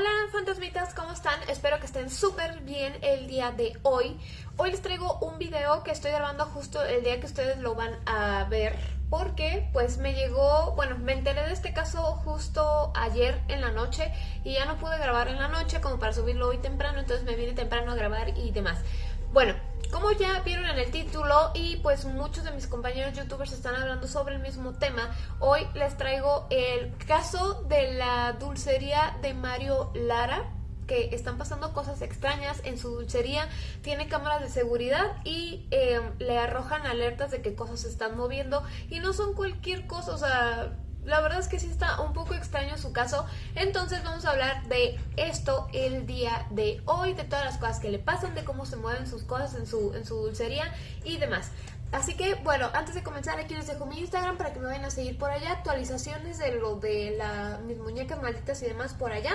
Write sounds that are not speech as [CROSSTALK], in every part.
Hola fantasmitas, ¿cómo están? Espero que estén súper bien el día de hoy. Hoy les traigo un video que estoy grabando justo el día que ustedes lo van a ver porque pues me llegó, bueno, me enteré de este caso justo ayer en la noche y ya no pude grabar en la noche como para subirlo hoy temprano, entonces me vine temprano a grabar y demás. Bueno, como ya vieron en el título y pues muchos de mis compañeros youtubers están hablando sobre el mismo tema, hoy les traigo el caso de la dulcería de Mario Lara que están pasando cosas extrañas en su dulcería, tiene cámaras de seguridad y em, le arrojan alertas de que cosas se están moviendo y no son cualquier cosa, o sea, la verdad es que sí está un poco extraño su caso, entonces vamos a hablar de esto el día de hoy, de todas las cosas que le pasan, de cómo se mueven sus cosas en su, en su dulcería y demás. Así que, bueno, antes de comenzar aquí les dejo mi Instagram para que me vayan a seguir por allá, actualizaciones de lo de la, mis muñecas malditas y demás por allá.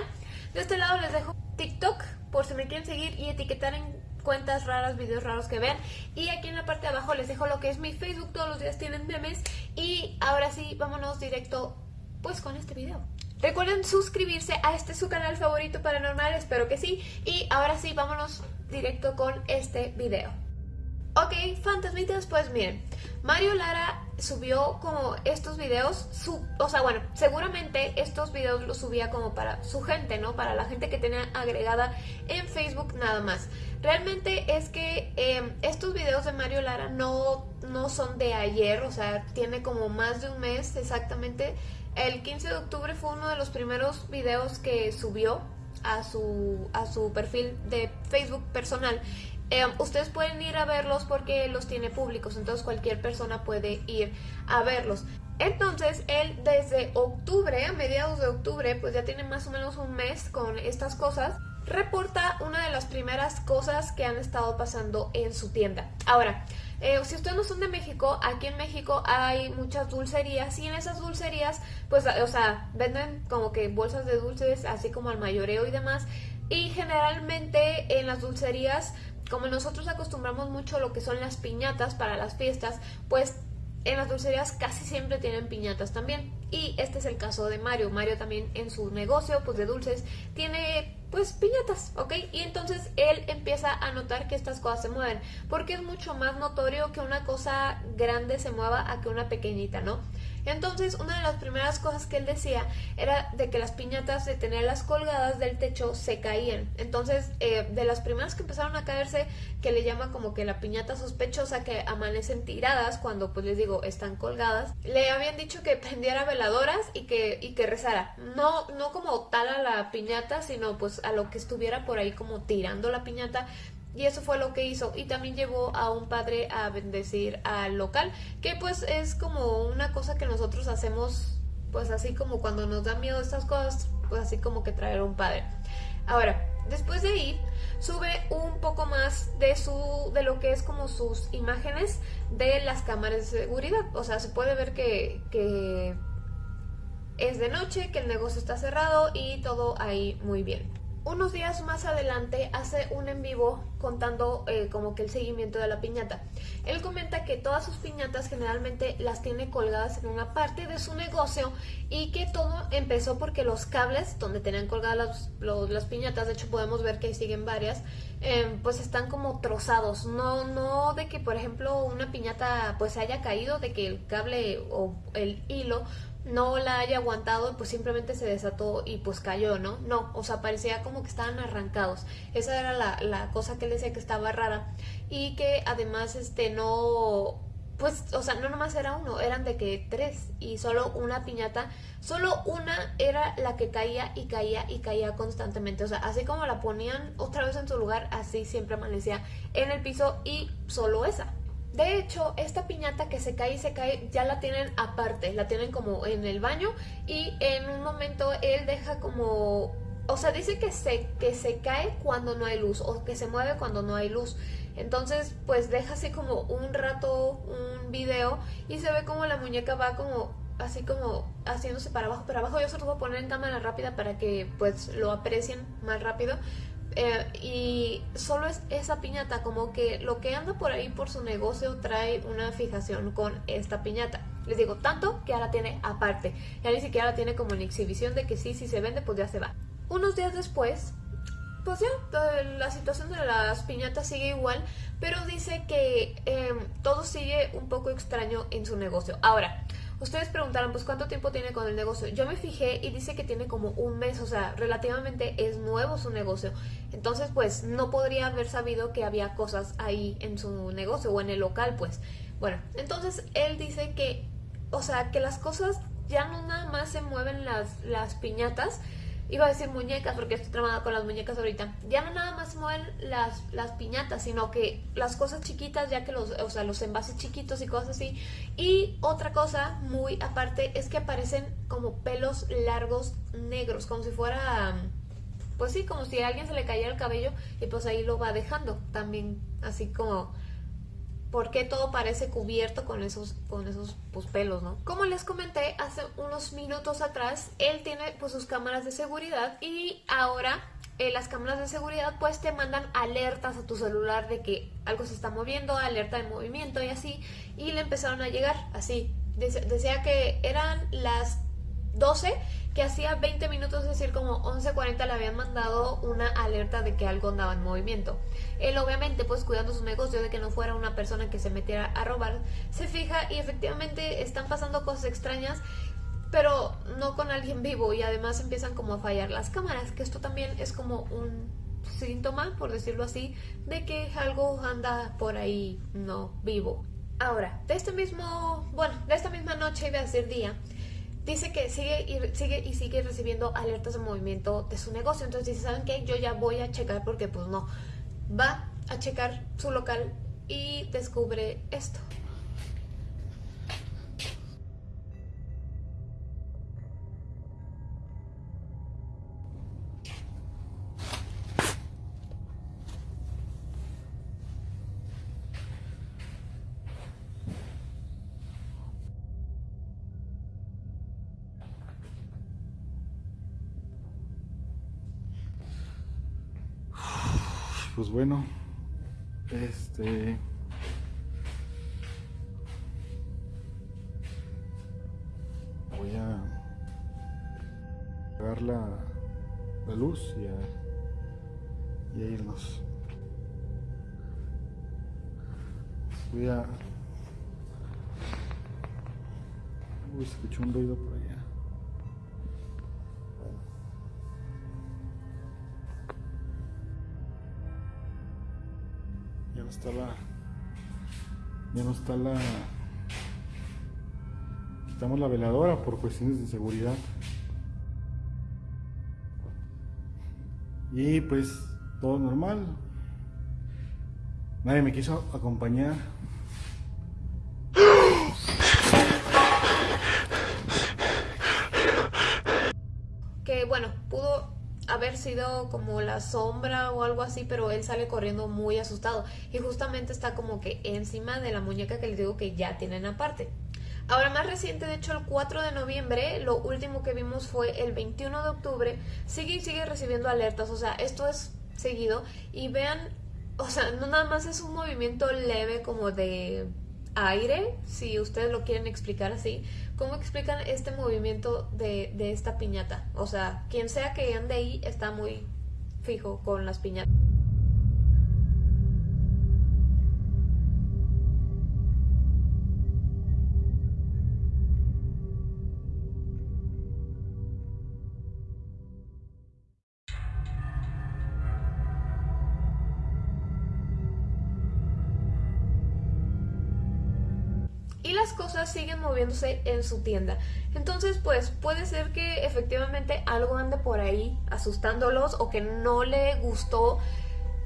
De este lado les dejo TikTok por si me quieren seguir y etiquetar en cuentas raras, videos raros que vean. Y aquí en la parte de abajo les dejo lo que es mi Facebook, todos los días tienen memes. Y ahora sí, vámonos directo pues con este video. Recuerden suscribirse a este su canal favorito paranormal, espero que sí. Y ahora sí, vámonos directo con este video. Ok, fantasmitas, pues miren, Mario Lara subió como estos videos, su, o sea, bueno, seguramente estos videos los subía como para su gente, ¿no? Para la gente que tenía agregada en Facebook nada más. Realmente es que em, estos videos de Mario Lara no, no son de ayer, o sea, tiene como más de un mes exactamente. El 15 de octubre fue uno de los primeros videos que subió a su, a su perfil de Facebook personal Em, ustedes pueden ir a verlos porque los tiene públicos, entonces cualquier persona puede ir a verlos. Entonces él desde octubre, a mediados de octubre, pues ya tiene más o menos un mes con estas cosas, reporta una de las primeras cosas que han estado pasando en su tienda. Ahora, eh, si ustedes no son de México, aquí en México hay muchas dulcerías y en esas dulcerías, pues, o sea, venden como que bolsas de dulces, así como al mayoreo y demás. Y generalmente en las dulcerías como nosotros acostumbramos mucho lo que son las piñatas para las fiestas, pues en las dulcerías casi siempre tienen piñatas también. Y este es el caso de Mario. Mario también en su negocio pues de dulces tiene pues piñatas, ¿ok? Y entonces él empieza a notar que estas cosas se mueven, porque es mucho más notorio que una cosa grande se mueva a que una pequeñita, ¿no? Entonces, una de las primeras cosas que él decía era de que las piñatas de tenerlas colgadas del techo se caían. Entonces, eh, de las primeras que empezaron a caerse, que le llama como que la piñata sospechosa que amanecen tiradas cuando, pues les digo, están colgadas, le habían dicho que [LAUGHS] prendiera veladoras y que, y que rezara. No, no como tal a la piñata, sino pues a lo que estuviera por ahí como tirando la piñata y eso fue lo que hizo. Y también llevó a un padre a bendecir al local que pues es como una cosa que nosotros hacemos pues así como cuando nos da miedo estas cosas pues así como que traer un padre. Ahora después de ahí sube un poco más de su de lo que es como sus imágenes de las cámaras de seguridad. O sea se puede ver que es de noche que el negocio está cerrado y todo ahí muy bien unos días más adelante hace un en vivo contando eh, como que el seguimiento de la piñata. Él comenta que todas sus piñatas generalmente las tiene colgadas en una parte de su negocio y que todo empezó porque los cables donde tenían colgadas las, piñatas, de hecho podemos ver que siguen varias, em, pues están como trozados. No, no de que por ejemplo una piñata pues haya caído, de que el cable o el hilo no la haya aguantado, pues simplemente se desató y pues cayó, ¿no? No, o sea, parecía como que estaban arrancados. Esa era la, la cosa que él decía que estaba rara. Y que además, este, no, pues, o sea, no nomás era uno, eran de que tres y solo una piñata, solo una era la que caía y caía y caía constantemente, o sea, así como la ponían otra vez en su lugar, así siempre amanecía en el piso y solo esa. De hecho, esta piñata que se cae y se cae ya la tienen aparte, la tienen como en el baño y en un momento él deja como... O sea, dice que se, que se cae cuando no hay luz o que se mueve cuando no hay luz. Entonces, pues deja así como un rato un video y se ve como la muñeca va como así como haciéndose para abajo, para abajo. Yo se lo voy a poner en cámara rápida para que pues lo aprecien más rápido. Eh, y solo es esa piñata, como que lo que anda por ahí por su negocio trae una fijación con esta piñata. Les digo, tanto que ahora tiene aparte, ya ni siquiera la tiene como en exhibición de que sí, si se vende, pues ya se va. Unos días después, pues ya, la situación de las piñatas sigue igual, pero dice que em, todo sigue un poco extraño en su negocio. Ahora, ustedes preguntaron, pues cuánto tiempo tiene con el negocio. Yo me fijé y dice que tiene como un mes, o sea, relativamente es nuevo su negocio. Entonces, pues no podría haber sabido que había cosas ahí en su negocio o en el local, pues. Bueno, entonces él dice que, o sea, que las cosas ya no nada más se mueven las, las piñatas, iba a decir muñecas porque estoy tramada con las muñecas ahorita, ya no nada más mueven las, las piñatas, sino que las cosas chiquitas, ya que los, o sea, los envases chiquitos y cosas así. Y otra cosa muy aparte es que aparecen como pelos largos negros, como si fuera, pues sí, como si a alguien se le cayera el cabello y pues ahí lo va dejando también, así como por qué todo parece cubierto con esos, con esos pues, pelos, ¿no? Como les comenté hace unos minutos atrás, él tiene pues sus cámaras de seguridad y ahora eh, las cámaras de seguridad pues te mandan alertas a tu celular de que algo se está moviendo, alerta de movimiento y así, y le empezaron a llegar así. Decía que eran las 12 que hacía 20 minutos, es decir, como 11.40 le habían mandado una alerta de que algo andaba en movimiento. Él obviamente, pues cuidando su negocio de que no fuera una persona que se metiera a robar, se fija y efectivamente están pasando cosas extrañas, pero no con alguien vivo y además empiezan como a fallar las cámaras, que esto también es como un síntoma, por decirlo así, de que algo anda por ahí no vivo. Ahora, de este mismo, bueno, de esta misma noche iba a ser día, dice que sigue y, sigue y sigue recibiendo alertas de movimiento de su negocio. Entonces dice, ¿saben qué? Yo ya voy a checar porque pues no. Va a checar su local y descubre esto. Pues bueno, este... Voy a apagar la, luz y a, y a irnos. Voy a... Uy, escuché un ruido por allá. La ya no está la quitamos la veladora por cuestiones de seguridad. Y pues todo normal. Nadie me quiso acompañar haber sido como la sombra o algo así, pero él sale corriendo muy asustado. Y justamente está como que encima de la muñeca que les digo que ya tienen aparte. Ahora más reciente, de hecho el 4 de noviembre, lo último que vimos fue el 21 de octubre, sigue y sigue recibiendo alertas, o sea, esto es seguido. Y vean, o sea, no nada más es un movimiento leve como de aire, si ustedes lo quieren explicar así, ¿cómo explican este movimiento de, de esta piñata? O sea, quien sea que ande ahí está muy fijo con las piñatas. Cosas siguen moviéndose en su tienda. Entonces, pues puede ser que efectivamente algo ande por ahí asustándolos o que no le gustó.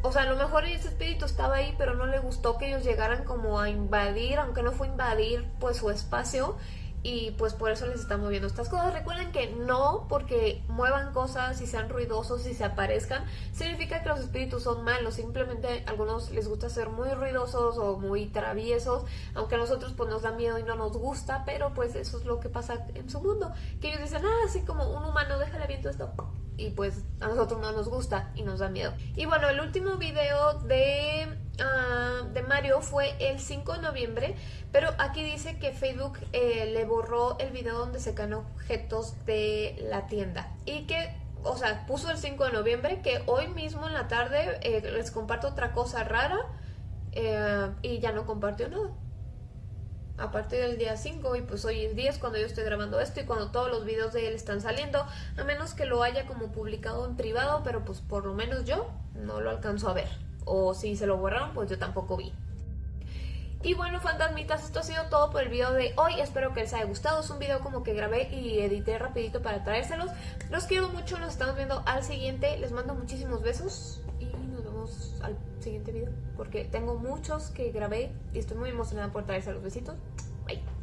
O sea, a lo mejor ese espíritu estaba ahí, pero no le gustó que ellos llegaran como a invadir, aunque no fue invadir pues su espacio y pues por eso les están moviendo estas cosas. Recuerden que no porque muevan cosas y sean ruidosos y se aparezcan, significa que los espíritus son malos, simplemente a algunos les gusta ser muy ruidosos o muy traviesos, aunque a nosotros pues nos da miedo y no nos gusta, pero pues eso es lo que pasa en su mundo, que ellos dicen, ah, así como un humano, déjale viento esto, y pues a nosotros no nos gusta y nos da miedo. Y bueno, el último video de Ah, de Mario fue el 5 de noviembre, pero aquí dice que Facebook eh, le borró el video donde se ganó objetos de la tienda y que o sea, puso el 5 de noviembre, que hoy mismo en la tarde eh, les comparto otra cosa rara eh, y ya no compartió nada. A partir del día 5 y pues hoy es 10 cuando yo estoy grabando esto y cuando todos los videos de él están saliendo, a menos que lo haya como publicado en privado, pero pues por lo menos yo no lo alcanzo a ver. O si se lo borraron, pues yo tampoco vi. Y bueno, fantasmitas, esto ha sido todo por el video de hoy. Espero que les haya gustado. Es un video como que grabé y edité rapidito para traérselos. Los quiero mucho, nos estamos viendo al siguiente. Les mando muchísimos besos al siguiente video. Porque tengo muchos que grabé y estoy muy emocionada por traerse los besitos. Bye.